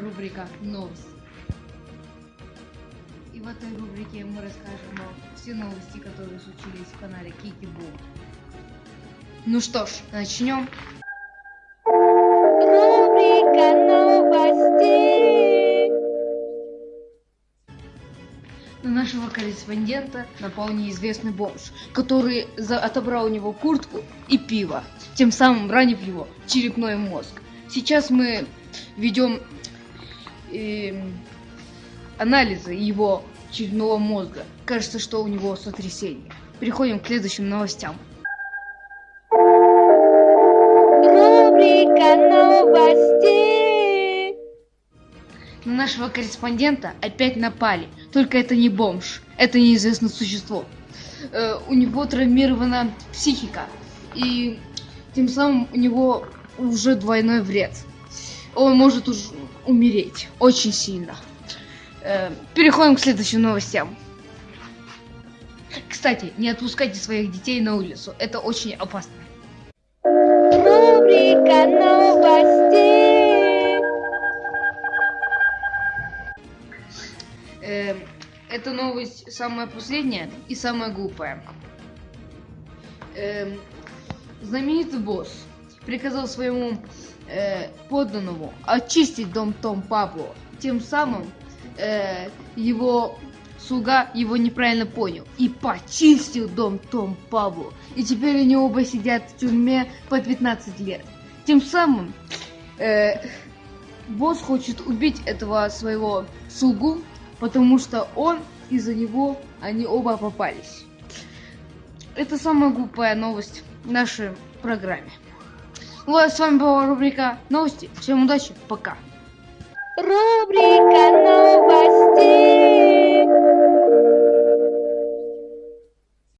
рубрика «Новости». И в этой рубрике мы расскажем вам все новости, которые случились в канале Кики Бум. Ну что ж, начнем. Рубрика новостей. На нашего корреспондента напал неизвестный бомж, который за- отобрал у него куртку и пиво, тем самым ранив его черепной мозг. Сейчас мы ведем эм, анализы его черепного мозга. Кажется, что у него сотрясение. Переходим к следующим новостям. Рубрика новостей. На нашего корреспондента опять напали. Только это не бомж, это неизвестное существо. Э, у него травмирована психика. И тем самым у него уже двойной вред. Он может уж умереть очень сильно. Э, переходим к следующим новостям. Кстати, не отпускайте своих детей на улицу. Это очень опасно. Рубрика новостей. Эм, эта новость самая последняя и самая глупая. Эм, знаменитый босс приказал своему э, подданному очистить дом Том Пабло. Тем самым э, его слуга его неправильно понял и почистил дом Том Пабло. И теперь они оба сидят в тюрьме по 15 лет. Тем самым э, босс хочет убить этого своего слугу, потому что он из-за него они оба попались. Это самая глупая новость в нашей программе. Вот, с вами была рубрика новости. Всем удачи, пока. Рубрика новостей.